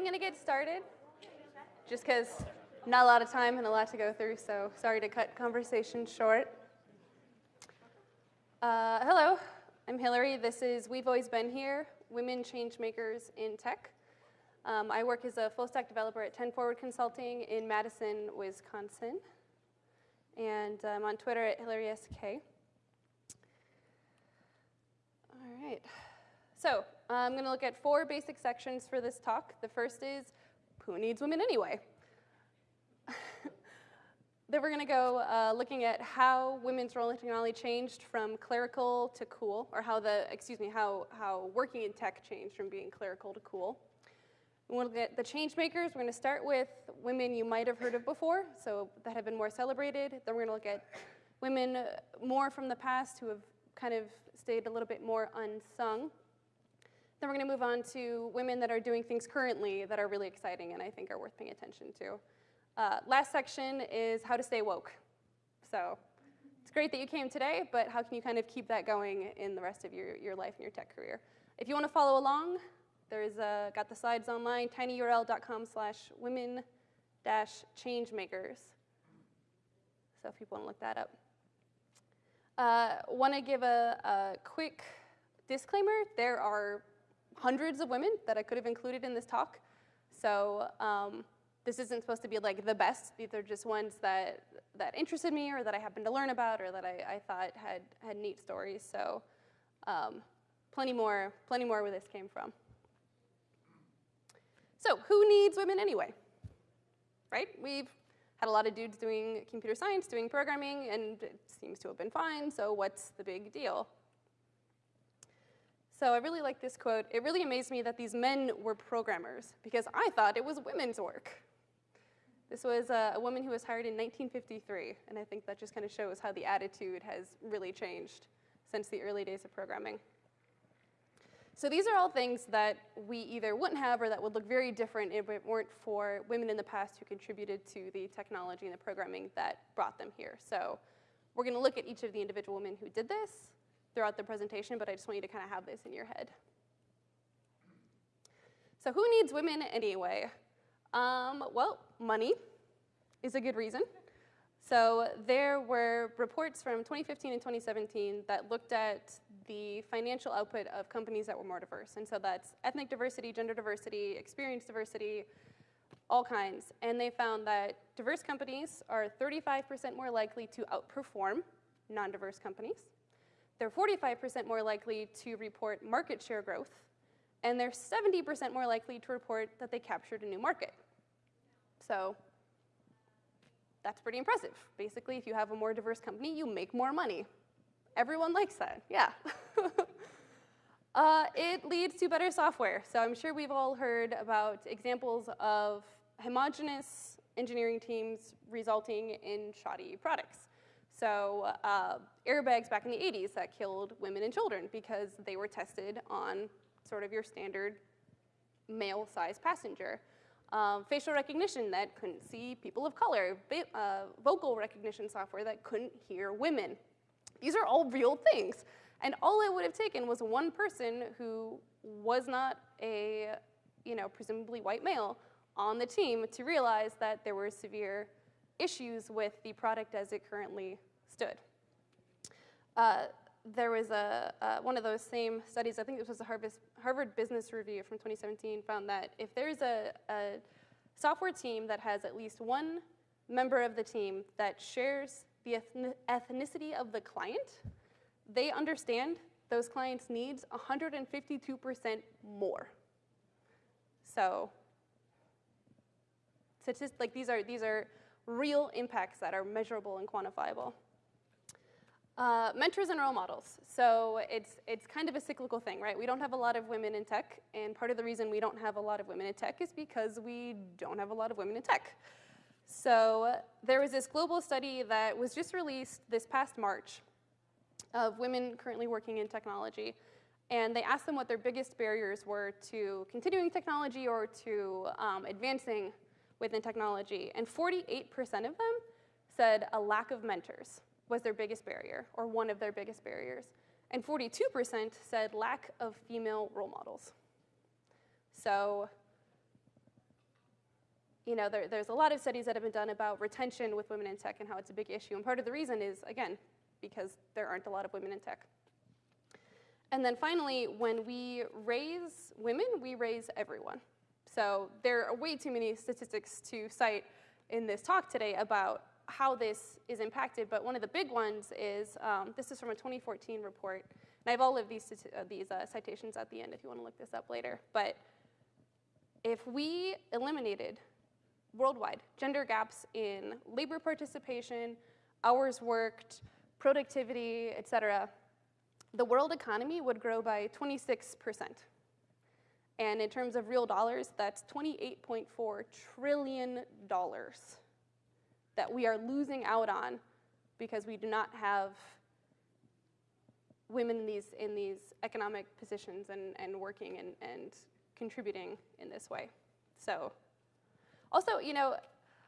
I'm going to get started just because not a lot of time and a lot to go through, so sorry to cut conversation short. Uh, hello, I'm Hillary. This is We've Always Been Here, Women Changemakers in Tech. Um, I work as a full stack developer at 10 Forward Consulting in Madison, Wisconsin. And I'm on Twitter at HillarySK. All right. So I'm going to look at four basic sections for this talk. The first is, who needs women anyway? then we're going to go uh, looking at how women's role in technology changed from clerical to cool, or how the, excuse me, how, how working in tech changed from being clerical to cool. We'll look at the change makers. We're going to start with women you might have heard of before, so that have been more celebrated. Then we're going to look at women more from the past who have kind of stayed a little bit more unsung. Then we're going to move on to women that are doing things currently that are really exciting and I think are worth paying attention to. Uh, last section is how to stay woke. So it's great that you came today, but how can you kind of keep that going in the rest of your, your life and your tech career? If you want to follow along, there's uh, got the slides online, tinyurl.com slash women dash changemakers. So if people want to look that up. Uh, want to give a, a quick disclaimer. There are hundreds of women that I could have included in this talk. So um, this isn't supposed to be like the best. These are just ones that, that interested me or that I happened to learn about or that I, I thought had, had neat stories. So um, plenty more, plenty more where this came from. So who needs women anyway? Right? We've had a lot of dudes doing computer science, doing programming, and it seems to have been fine, so what's the big deal? So I really like this quote. It really amazed me that these men were programmers, because I thought it was women's work. This was a, a woman who was hired in 1953, and I think that just kind of shows how the attitude has really changed since the early days of programming. So these are all things that we either wouldn't have or that would look very different if it weren't for women in the past who contributed to the technology and the programming that brought them here. So we're going to look at each of the individual women who did this throughout the presentation, but I just want you to kind of have this in your head. So who needs women anyway? Um, well, money is a good reason. So there were reports from 2015 and 2017 that looked at the financial output of companies that were more diverse. And so that's ethnic diversity, gender diversity, experience diversity, all kinds. And they found that diverse companies are 35% more likely to outperform non-diverse companies. They're 45% more likely to report market share growth. And they're 70% more likely to report that they captured a new market. So that's pretty impressive. Basically, if you have a more diverse company, you make more money. Everyone likes that, yeah. uh, it leads to better software. So I'm sure we've all heard about examples of homogenous engineering teams resulting in shoddy products. So uh, airbags back in the 80s that killed women and children because they were tested on sort of your standard male-sized passenger um, facial recognition that couldn't see people of color, uh, vocal recognition software that couldn't hear women. These are all real things. And all it would have taken was one person who was not a, you know, presumably white male on the team to realize that there were severe issues with the product as it currently stood. Uh, there was a, uh, one of those same studies, I think this was a Harvard, Harvard Business Review from 2017, found that if there's a, a software team that has at least one member of the team that shares the ethnicity of the client, they understand those clients' needs 152% more. So, just like these are, these are real impacts that are measurable and quantifiable. Uh, mentors and role models. So it's, it's kind of a cyclical thing, right? We don't have a lot of women in tech, and part of the reason we don't have a lot of women in tech is because we don't have a lot of women in tech. So there was this global study that was just released this past March of women currently working in technology. And they asked them what their biggest barriers were to continuing technology or to um, advancing within technology. And 48% of them said a lack of mentors was their biggest barrier, or one of their biggest barriers. And 42% said lack of female role models. So you know, there, there's a lot of studies that have been done about retention with women in tech and how it's a big issue. And part of the reason is, again, because there aren't a lot of women in tech. And then finally, when we raise women, we raise everyone. So there are way too many statistics to cite in this talk today about how this is impacted, but one of the big ones is, um, this is from a 2014 report, and I have all of these, uh, these uh, citations at the end if you want to look this up later, but if we eliminated worldwide gender gaps in labor participation, hours worked, productivity, et cetera, the world economy would grow by 26%. And in terms of real dollars, that's $28.4 trillion that we are losing out on because we do not have women in these, in these economic positions and, and working and, and contributing in this way. So also, you know,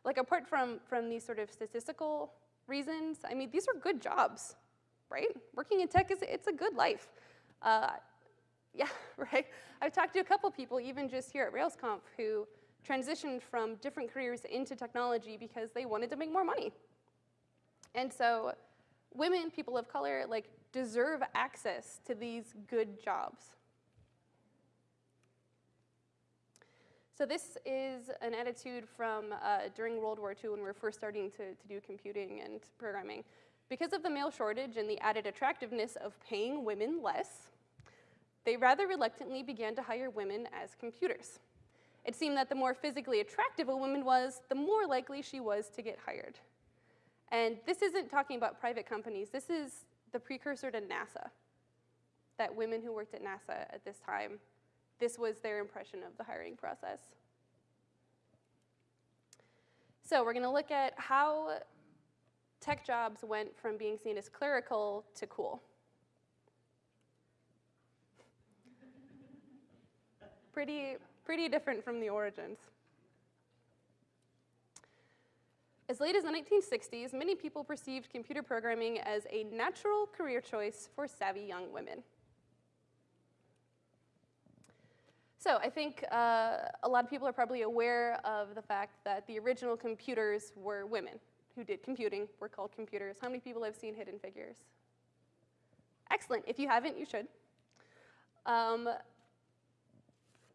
like apart from, from these sort of statistical reasons, I mean, these are good jobs right? Working in tech is it's a good life. Uh, yeah, right? I've talked to a couple people, even just here at RailsConf, who transitioned from different careers into technology because they wanted to make more money. And so women, people of color, like deserve access to these good jobs. So this is an attitude from uh, during World War II when we were first starting to, to do computing and programming. Because of the male shortage and the added attractiveness of paying women less, they rather reluctantly began to hire women as computers. It seemed that the more physically attractive a woman was, the more likely she was to get hired. And this isn't talking about private companies, this is the precursor to NASA. That women who worked at NASA at this time, this was their impression of the hiring process. So we're gonna look at how tech jobs went from being seen as clerical to cool. pretty, pretty different from the origins. As late as the 1960s, many people perceived computer programming as a natural career choice for savvy young women. So I think uh, a lot of people are probably aware of the fact that the original computers were women who did computing were called computers. How many people have seen Hidden Figures? Excellent. If you haven't, you should. Um,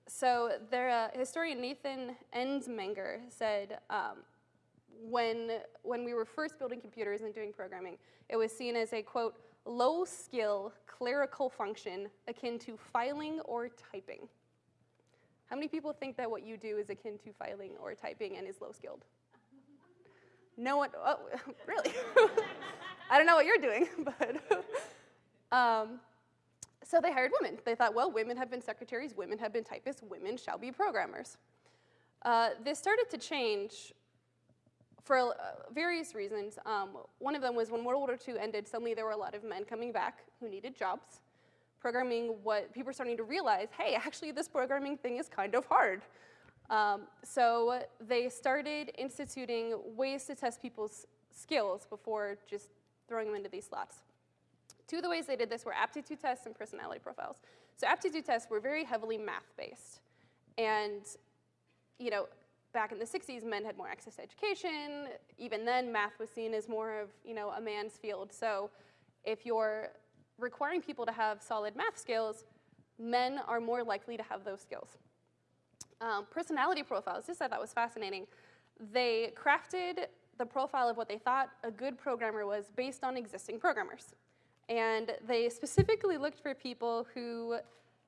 so their uh, historian Nathan Ensmenger said um, when, when we were first building computers and doing programming, it was seen as a, quote, low-skill clerical function akin to filing or typing. How many people think that what you do is akin to filing or typing and is low-skilled? no one, oh, really? I don't know what you're doing, but. um, so they hired women. They thought, well, women have been secretaries, women have been typists, women shall be programmers. Uh, this started to change for uh, various reasons. Um, one of them was when World War II ended, suddenly there were a lot of men coming back who needed jobs. Programming, what people were starting to realize, hey, actually this programming thing is kind of hard. Um, so they started instituting ways to test people's skills before just throwing them into these slots. Two of the ways they did this were aptitude tests and personality profiles. So aptitude tests were very heavily math-based. And, you know, back in the 60s, men had more access to education. Even then, math was seen as more of, you know, a man's field. So if you're requiring people to have solid math skills, men are more likely to have those skills. Um, personality profiles, this I thought was fascinating. They crafted the profile of what they thought a good programmer was based on existing programmers. And they specifically looked for people who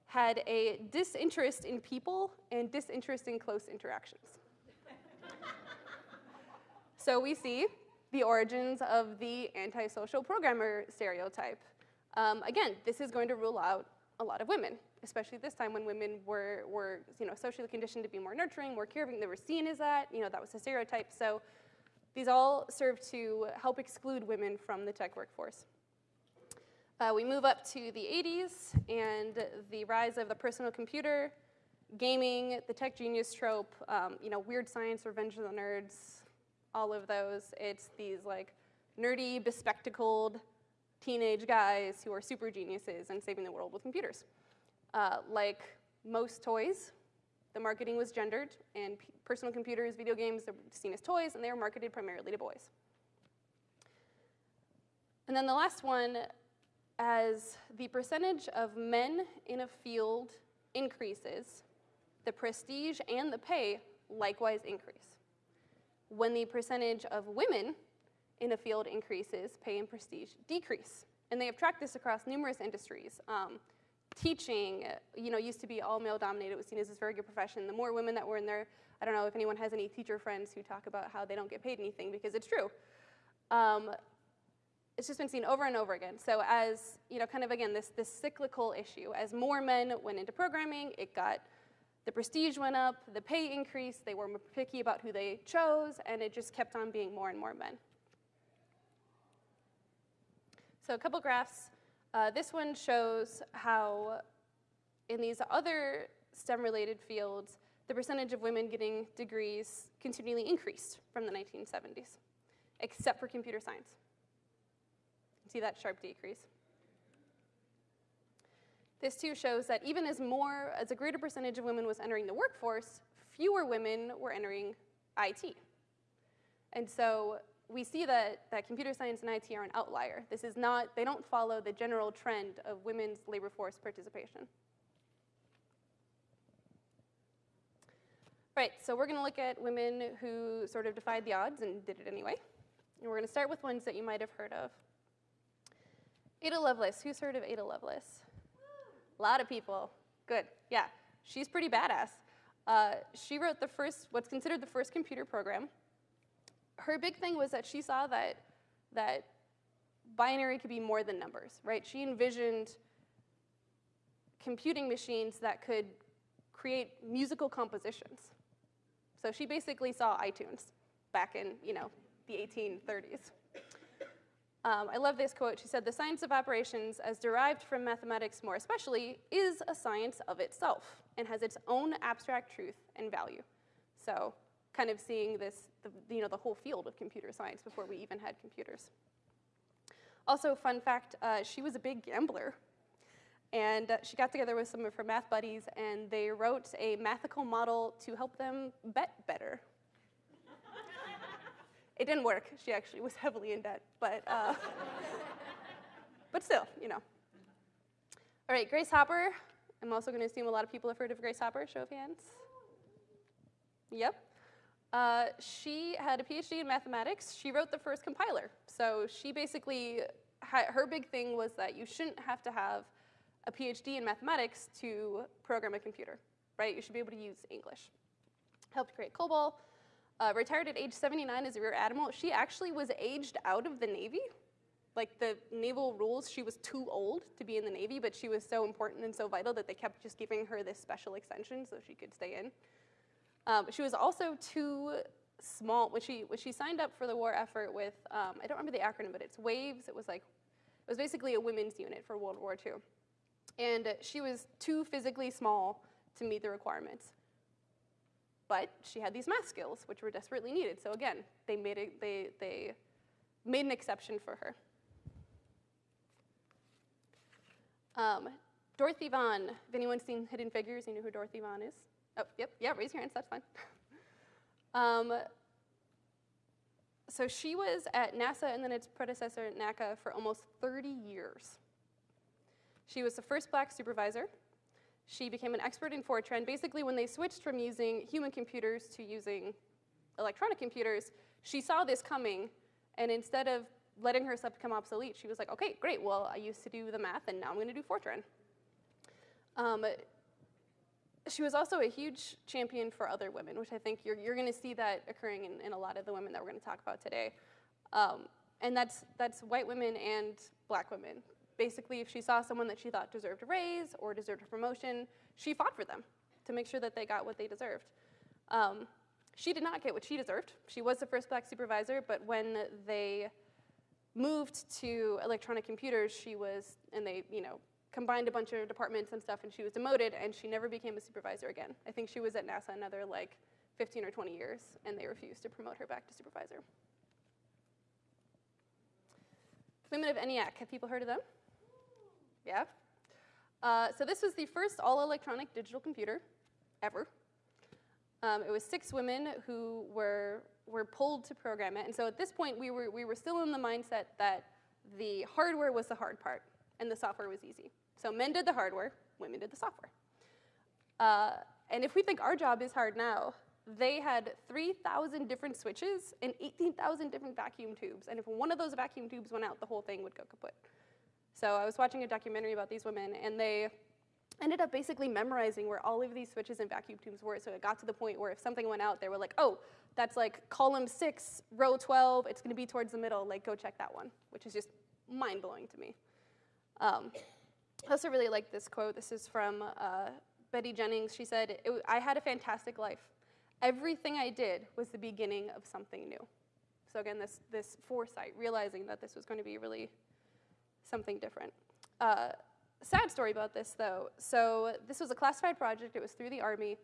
had a disinterest in people and disinterest in close interactions. so we see the origins of the antisocial programmer stereotype. Um, again, this is going to rule out a lot of women especially this time when women were, were you know, socially conditioned to be more nurturing, more caring, they were seen as that, you know, that was a stereotype. So these all serve to help exclude women from the tech workforce. Uh, we move up to the 80s and the rise of the personal computer, gaming, the tech genius trope, um, you know, weird science, revenge of the nerds, all of those. It's these like nerdy, bespectacled teenage guys who are super geniuses and saving the world with computers. Uh, like most toys, The marketing was gendered, and personal computers, video games were seen as toys, and they were marketed primarily to boys. And then the last one, as the percentage of men in a field increases, the prestige and the pay likewise increase. When the percentage of women in a field increases, pay and prestige decrease. And they have tracked this across numerous industries. Um, teaching, you know, used to be all male dominated. It was seen as this very good profession. The more women that were in there, I don't know if anyone has any teacher friends who talk about how they don't get paid anything because it's true. Um, it's just been seen over and over again. So as, you know, kind of again, this, this cyclical issue, as more men went into programming, it got, the prestige went up, the pay increased, they were more picky about who they chose, and it just kept on being more and more men. So a couple graphs. Uh, this one shows how in these other STEM-related fields, the percentage of women getting degrees continually increased from the 1970s, except for computer science. See that sharp decrease. This too shows that even as more, as a greater percentage of women was entering the workforce, fewer women were entering IT. And so we see that, that computer science and IT are an outlier. This is not, they don't follow the general trend of women's labor force participation. Right, so we're gonna look at women who sort of defied the odds and did it anyway. And we're gonna start with ones that you might have heard of. Ada Lovelace, who's heard of Ada Lovelace? A lot of people, good, yeah. She's pretty badass. Uh, she wrote the first, what's considered the first computer program her big thing was that she saw that, that binary could be more than numbers, right? She envisioned computing machines that could create musical compositions. So she basically saw iTunes back in, you know, the 1830s. Um, I love this quote. She said, the science of operations, as derived from mathematics more especially, is a science of itself and has its own abstract truth and value. So kind of seeing this, the, you know, the whole field of computer science before we even had computers. Also, fun fact, uh, she was a big gambler. And uh, she got together with some of her math buddies and they wrote a mathical model to help them bet better. It didn't work. She actually was heavily in debt, but, uh, but still, you know. All right, Grace Hopper. I'm also going to assume a lot of people have heard of Grace Hopper. Show of hands. Yep. Uh, she had a PhD in mathematics. She wrote the first compiler. So she basically, her big thing was that you shouldn't have to have a PhD in mathematics to program a computer, right? You should be able to use English. Helped create COBOL. Uh, retired at age 79 as a rear admiral. She actually was aged out of the Navy. Like the naval rules, she was too old to be in the Navy, but she was so important and so vital that they kept just giving her this special extension so she could stay in. Um, she was also too small, when she, when she signed up for the war effort with, um, I don't remember the acronym, but it's WAVES, it was like, it was basically a women's unit for World War II. And she was too physically small to meet the requirements. But she had these math skills, which were desperately needed. So again, they made, it, they, they made an exception for her. Um, Dorothy Vaughan. if anyone's seen Hidden Figures, you know who Dorothy Vaughan is? Oh, yep, yeah, raise your hands, that's fine. um, so she was at NASA and then its predecessor, NACA, for almost 30 years. She was the first black supervisor. She became an expert in Fortran. Basically, when they switched from using human computers to using electronic computers, she saw this coming, and instead of letting herself become obsolete, she was like, okay, great, well, I used to do the math, and now I'm gonna do Fortran. Um, she was also a huge champion for other women, which I think you're, you're going to see that occurring in, in, a lot of the women that we're going to talk about today. Um, and that's, that's white women and black women. Basically, if she saw someone that she thought deserved a raise or deserved a promotion, she fought for them to make sure that they got what they deserved. Um, she did not get what she deserved. She was the first black supervisor, but when they moved to electronic computers, she was, and they, you know, combined a bunch of departments and stuff and she was demoted and she never became a supervisor again. I think she was at NASA another like 15 or 20 years and they refused to promote her back to supervisor. Women of ENIAC, have people heard of them? Yeah? Uh, so this was the first all-electronic digital computer ever. Um, it was six women who were, were pulled to program it. And so at this point, we were, we were still in the mindset that the hardware was the hard part and the software was easy. So men did the hardware, women did the software. Uh, and if we think our job is hard now, they had 3,000 different switches and 18,000 different vacuum tubes. And if one of those vacuum tubes went out, the whole thing would go kaput. So I was watching a documentary about these women, and they ended up basically memorizing where all of these switches and vacuum tubes were. So it got to the point where if something went out, they were like, oh, that's like column six, row 12, it's gonna be towards the middle, like go check that one, which is just mind blowing to me. Um, I also really like this quote. This is from uh, Betty Jennings. She said, I had a fantastic life. Everything I did was the beginning of something new. So again, this, this foresight, realizing that this was going to be really something different. Uh, sad story about this, though. So this was a classified project. It was through the Army.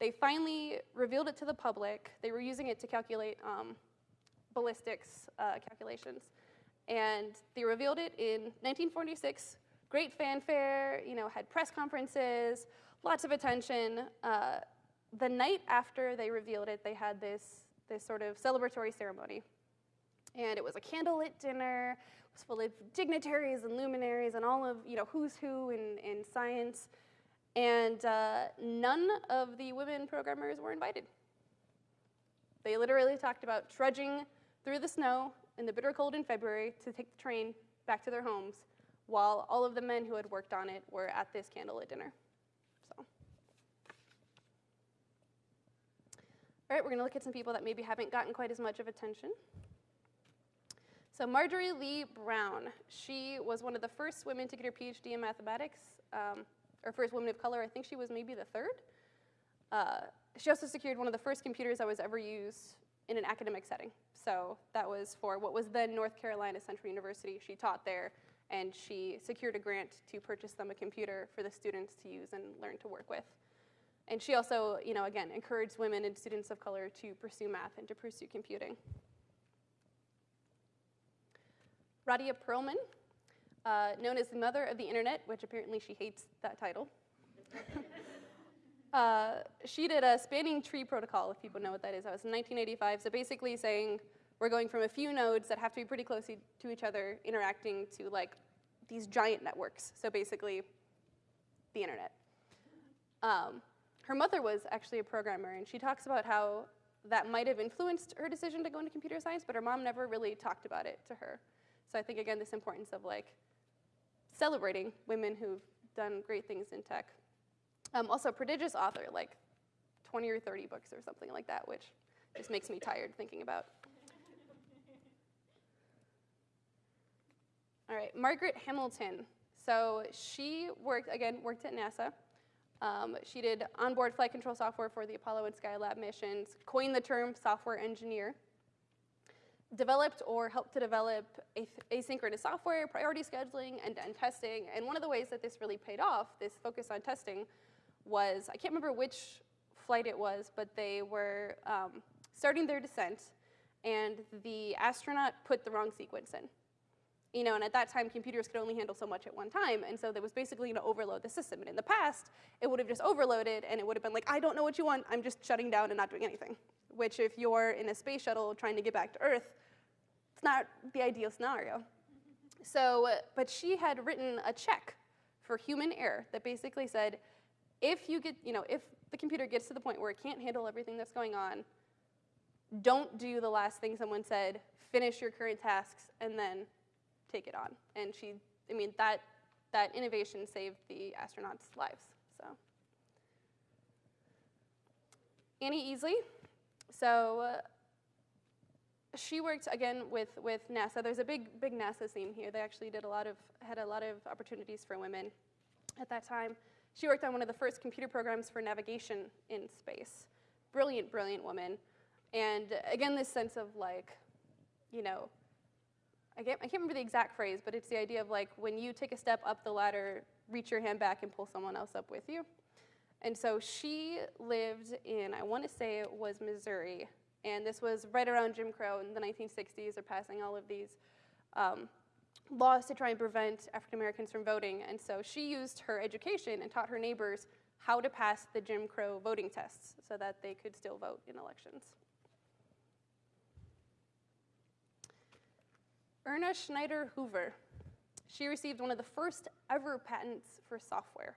They finally revealed it to the public. They were using it to calculate um, ballistics uh, calculations. And they revealed it in 1946. Great fanfare, you know, had press conferences, lots of attention. Uh, the night after they revealed it, they had this, this sort of celebratory ceremony. And it was a candlelit dinner. Was full of dignitaries and luminaries and all of, you know, who's who in, in science. And uh, none of the women programmers were invited. They literally talked about trudging through the snow in the bitter cold in February to take the train back to their homes while all of the men who had worked on it were at this candlelit dinner. So. All right, we're gonna look at some people that maybe haven't gotten quite as much of attention. So Marjorie Lee Brown, she was one of the first women to get her PhD in mathematics, um, or first woman of color. I think she was maybe the third. Uh, she also secured one of the first computers that was ever used in an academic setting. So that was for what was then North Carolina Central University. She taught there, and she secured a grant to purchase them a computer for the students to use and learn to work with. And she also, you know, again, encouraged women and students of color to pursue math and to pursue computing. Radia Perlman, uh, known as the mother of the internet, which apparently she hates that title. uh, she did a spanning tree protocol, if people know what that is. That was in 1985. So basically saying we're going from a few nodes that have to be pretty close to each other, interacting to like these giant networks. So basically, the internet. Um, her mother was actually a programmer, and she talks about how that might have influenced her decision to go into computer science, but her mom never really talked about it to her. So I think, again, this importance of like celebrating women who've done great things in tech. Um, also, prodigious author, like 20 or 30 books or something like that, which just makes me tired thinking about. All right, Margaret Hamilton. So she worked, again, worked at NASA. Um, she did onboard flight control software for the Apollo and Skylab missions, coined the term software engineer developed or helped to develop asynchronous software, priority scheduling, and, and testing. And one of the ways that this really paid off, this focus on testing, was, I can't remember which flight it was, but they were um, starting their descent, and the astronaut put the wrong sequence in. You know, and at that time, computers could only handle so much at one time, and so that was basically going to overload the system. And in the past, it would have just overloaded, and it would have been like, I don't know what you want, I'm just shutting down and not doing anything. Which, if you're in a space shuttle trying to get back to Earth, it's not the ideal scenario. So, but she had written a check for human error that basically said, if you get, you know, if the computer gets to the point where it can't handle everything that's going on, don't do the last thing someone said, finish your current tasks, and then take it on. And she, I mean, that, that innovation saved the astronauts' lives, so. Annie Easley, so she worked again with, with NASA. There's a big, big NASA theme here. They actually did a lot of, had a lot of opportunities for women at that time. She worked on one of the first computer programs for navigation in space. Brilliant, brilliant woman. And again, this sense of like, you know, I can't, I can't remember the exact phrase, but it's the idea of like when you take a step up the ladder, reach your hand back and pull someone else up with you. And so she lived in, I want to say it was Missouri, and this was right around Jim Crow in the 1960s. They're passing all of these um, laws to try and prevent African Americans from voting. And so she used her education and taught her neighbors how to pass the Jim Crow voting tests so that they could still vote in elections. Erna Schneider Hoover. She received one of the first ever patents for software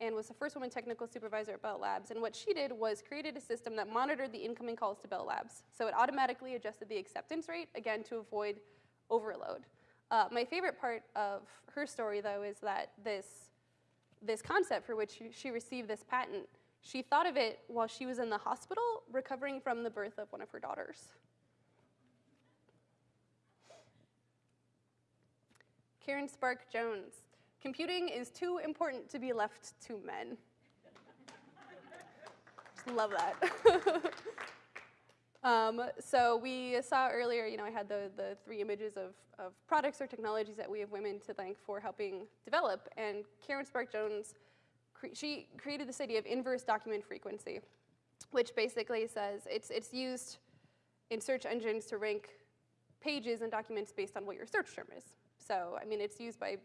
and was the first woman technical supervisor at Bell Labs. And what she did was created a system that monitored the incoming calls to Bell Labs. So it automatically adjusted the acceptance rate, again, to avoid overload. Uh, my favorite part of her story, though, is that this, this concept for which she received this patent, she thought of it while she was in the hospital recovering from the birth of one of her daughters. Karen Spärck Jones. Computing is too important to be left to men. Just love that. um, so we saw earlier, you know, I had the, the three images of, of products or technologies that we have women to thank for helping develop. And Karen Spärck Jones, cre she created this idea of inverse document frequency, which basically says it's, it's used in search engines to rank pages and documents based on what your search term is. So, I mean, it's used by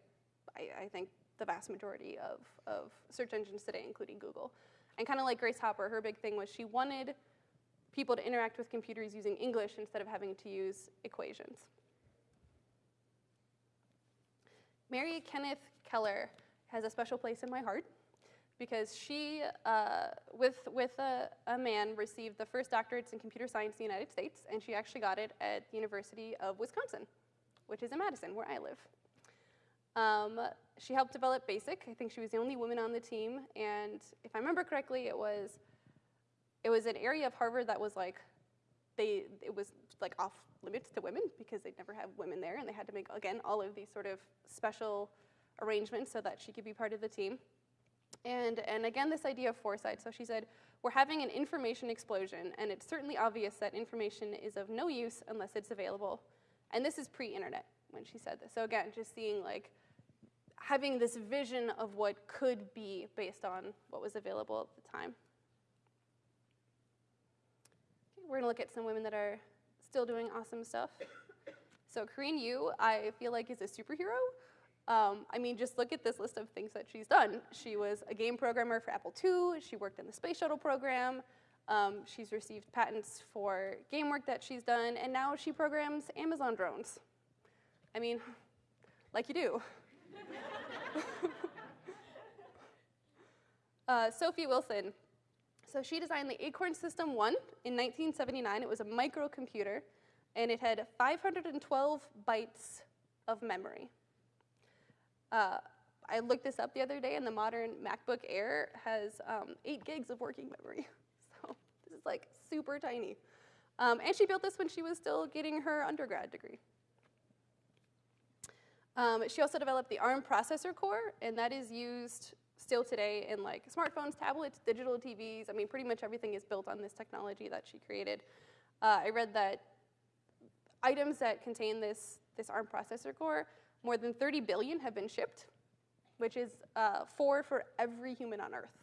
I, I think, the vast majority of, of search engines today, including Google. And kind of like Grace Hopper, her big thing was she wanted people to interact with computers using English instead of having to use equations. Mary Kenneth Keller has a special place in my heart because she, uh, with, with a, a, man, received the first doctorates in computer science in the United States, and she actually got it at the University of Wisconsin, which is in Madison, where I live. Um, she helped develop BASIC. I think she was the only woman on the team. And if I remember correctly, it was, it was an area of Harvard that was like, they, it was like off limits to women because they'd never have women there. And they had to make, again, all of these sort of special arrangements so that she could be part of the team. And, and again, this idea of foresight. So she said, we're having an information explosion, and it's certainly obvious that information is of no use unless it's available. And this is pre-internet when she said this. So again, just seeing like, having this vision of what could be based on what was available at the time. Okay, we're gonna look at some women that are still doing awesome stuff. So Corinne Yu, I feel like is a superhero. Um, I mean, just look at this list of things that she's done. She was a game programmer for Apple II. She worked in the space shuttle program. Um, she's received patents for game work that she's done, and now she programs Amazon drones. I mean, like you do. uh, Sophie Wilson. So she designed the Acorn System 1 in 1979. It was a microcomputer, and it had 512 bytes of memory. Uh, I looked this up the other day, and the modern MacBook Air has um, 8 gigs of working memory. So this is like super tiny. Um, and she built this when she was still getting her undergrad degree. Um, she also developed the ARM processor core, and that is used still today in like smartphones, tablets, digital TVs. I mean, pretty much everything is built on this technology that she created. Uh, I read that items that contain this, this ARM processor core, more than 30 billion have been shipped, which is uh, four for every human on Earth.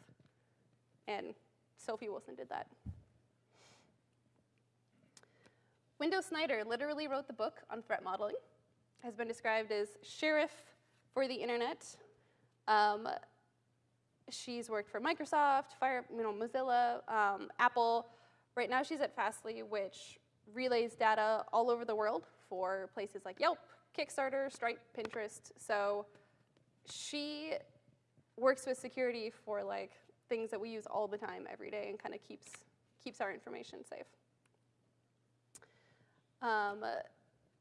And Sophie Wilson did that. Window Snyder literally wrote the book on threat modeling has been described as sheriff for the internet. Um, she's worked for Microsoft, Fire, you know, Mozilla, um, Apple. Right now she's at Fastly, which relays data all over the world for places like Yelp, Kickstarter, Stripe, Pinterest. So she works with security for like things that we use all the time every day and kind of keeps, keeps our information safe. Um,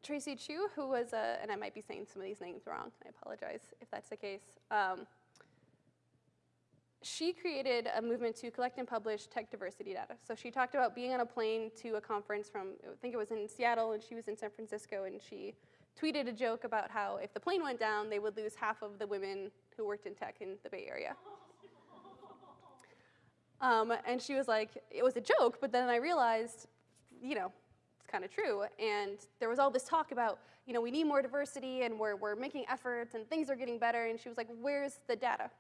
Tracy Chou, who was a, and I might be saying some of these names wrong, I apologize if that's the case. Um, she created a movement to collect and publish tech diversity data. So she talked about being on a plane to a conference from, I think it was in Seattle, and she was in San Francisco, and she tweeted a joke about how if the plane went down, they would lose half of the women who worked in tech in the Bay Area. Um, and she was like, it was a joke, but then I realized, you know, kind of true. And there was all this talk about, you know, we need more diversity and we're, we're making efforts and things are getting better. And she was like, where's the data?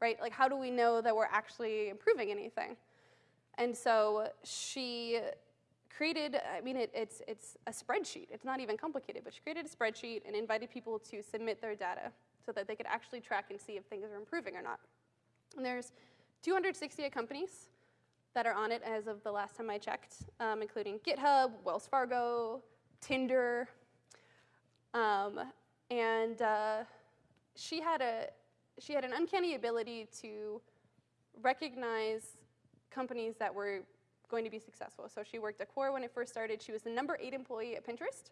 Right? Like, how do we know that we're actually improving anything? And so she created, I mean, it, it's, it's a spreadsheet. It's not even complicated, but she created a spreadsheet and invited people to submit their data so that they could actually track and see if things are improving or not. And there's 268 companies that are on it as of the last time I checked, um, including GitHub, Wells Fargo, Tinder. Um, and uh, she, had a, she had an uncanny ability to recognize companies that were going to be successful. So she worked at Quora when it first started. She was the number eight employee at Pinterest,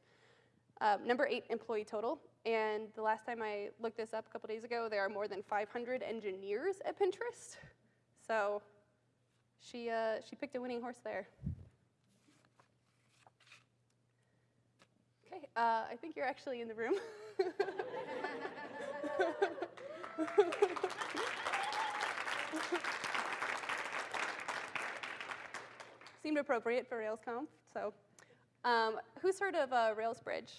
um, number eight employee total. And the last time I looked this up a couple days ago, there are more than 500 engineers at Pinterest. So she, uh, she picked a winning horse there. Okay, uh, I think you're actually in the room. Seemed appropriate for RailsConf. So, um, who's heard of uh, RailsBridge?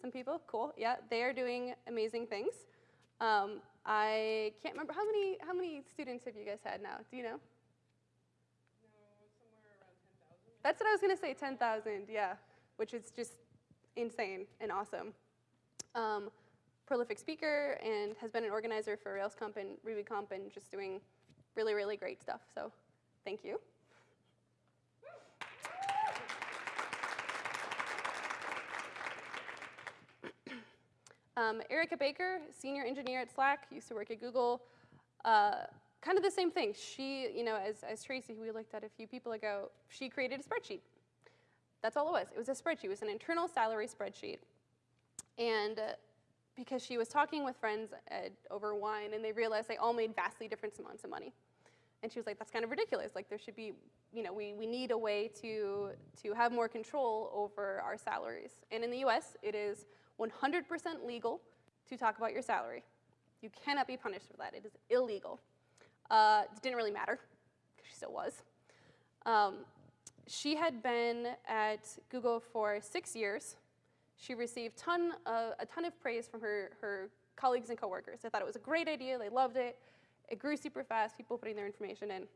Some people? Cool. Yeah, they are doing amazing things. Um, I can't remember how many how many students have you guys had now? Do you know? No, somewhere around 10,000. That's what I was gonna say, 10,000, yeah, which is just insane and awesome. Um, prolific speaker and has been an organizer for RailsConf and RubyConf and just doing really, really great stuff. So thank you. Um, Erica Baker, senior engineer at Slack, used to work at Google. Uh, kind of the same thing. She, you know, as, as Tracy, who we looked at a few people ago, she created a spreadsheet. That's all it was. It was a spreadsheet. It was an internal salary spreadsheet. And uh, because she was talking with friends at, over wine, and they realized they all made vastly different amounts of money. And she was like, that's kind of ridiculous. Like, there should be, you know, we, we need a way to, to have more control over our salaries. And in the US, it is 100% legal to talk about your salary. You cannot be punished for that. It is illegal. Uh, it didn't really matter, because she still was. Um, she had been at Google for six years. She received ton of, a ton of praise from her, her colleagues and coworkers. They thought it was a great idea. They loved it. It grew super fast, people putting their information in.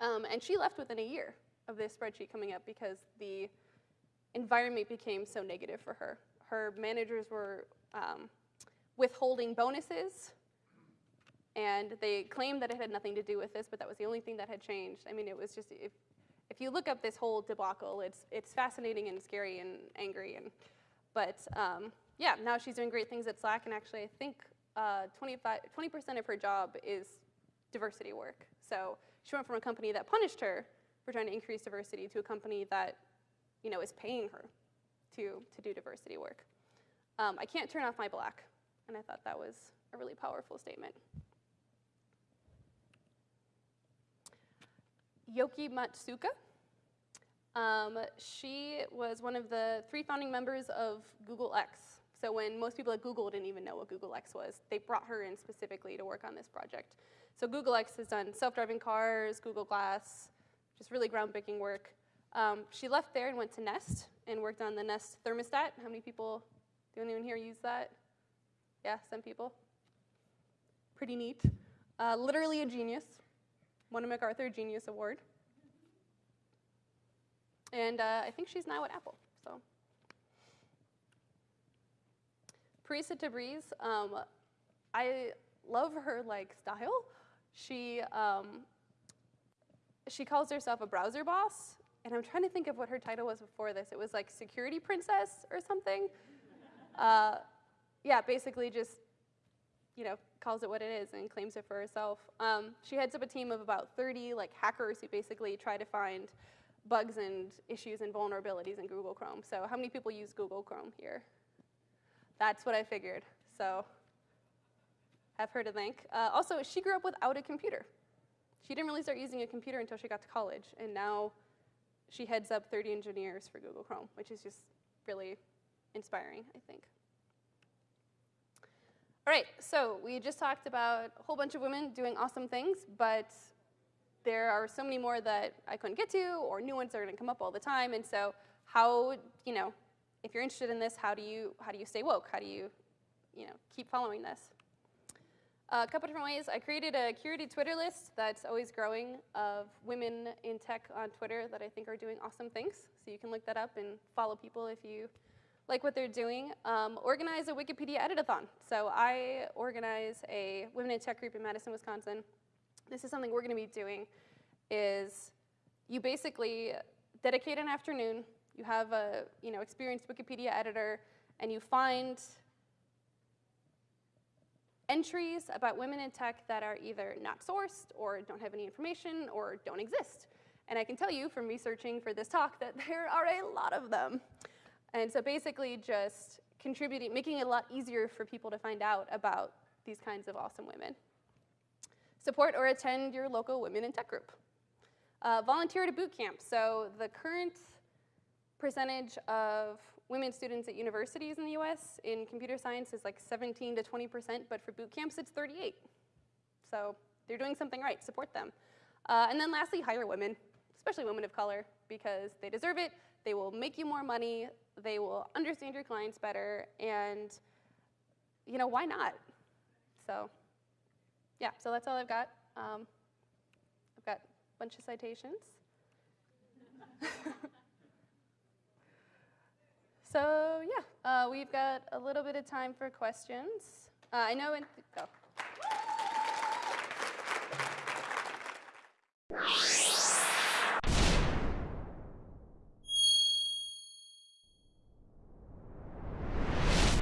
Um, and she left within a year of this spreadsheet coming up because the environment became so negative for her her managers were um, withholding bonuses, and they claimed that it had nothing to do with this, but that was the only thing that had changed. I mean, it was just, if, if you look up this whole debacle, it's, it's fascinating and scary and angry. And, but um, yeah, now she's doing great things at Slack, and actually I think 20% uh, of her job is diversity work. So she went from a company that punished her for trying to increase diversity to a company that you know, is paying her to, to do diversity work. Um, I can't turn off my black, and I thought that was a really powerful statement. Yoky Matsuoka. Um, she was one of the three founding members of Google X. So when most people at Google didn't even know what Google X was, they brought her in specifically to work on this project. So Google X has done self-driving cars, Google Glass, just really groundbreaking work. Um, she left there and went to Nest and worked on the Nest thermostat. How many people, do anyone here use that? Yeah, some people. Pretty neat. Uh, literally a genius. Won a MacArthur Genius Award. And uh, I think she's now at Apple, so. Parisa Tabriz, um, I love her like style. She, um, she calls herself a browser boss, and I'm trying to think of what her title was before this. It was like security princess or something. Uh, yeah, basically just, you know, calls it what it is and claims it for herself. Um, she heads up a team of about 30 like hackers who basically try to find bugs and issues and vulnerabilities in Google Chrome. So how many people use Google Chrome here? That's what I figured. So have her to thank. Uh, also, she grew up without a computer. She didn't really start using a computer until she got to college, and now she heads up 30 engineers for Google Chrome, which is just really inspiring, I think. All right, so we just talked about a whole bunch of women doing awesome things, but there are so many more that I couldn't get to, or new ones that are going to come up all the time. And so, how you know, if you're interested in this, how do you how do you stay woke? How do you, you know, keep following this? A couple different ways. I created a curated Twitter list that's always growing of women in tech on Twitter that I think are doing awesome things. So you can look that up and follow people if you like what they're doing, um, organize a Wikipedia edit-a-thon. So I organize a Women in Tech group in Madison, Wisconsin. This is something we're going to be doing is you basically dedicate an afternoon, you have a you know, experienced Wikipedia editor, and you find entries about women in tech that are either not sourced or don't have any information or don't exist. And I can tell you from researching for this talk that there are a lot of them. And so basically just contributing, making it a lot easier for people to find out about these kinds of awesome women. Support or attend your local Women in Tech group. Uh, volunteer at a boot camp. So the current percentage of women students at universities in the US in computer science is like 17 to 20%, but for boot camps it's 38. So they're doing something right, support them. Uh, and then lastly, hire women, especially women of color, because they deserve it, they will make you more money, they will understand your clients better, and you know, why not? So yeah, so that's all I've got. Um, I've got a bunch of citations. So yeah, uh, we've got a little bit of time for questions. Uh, I know go.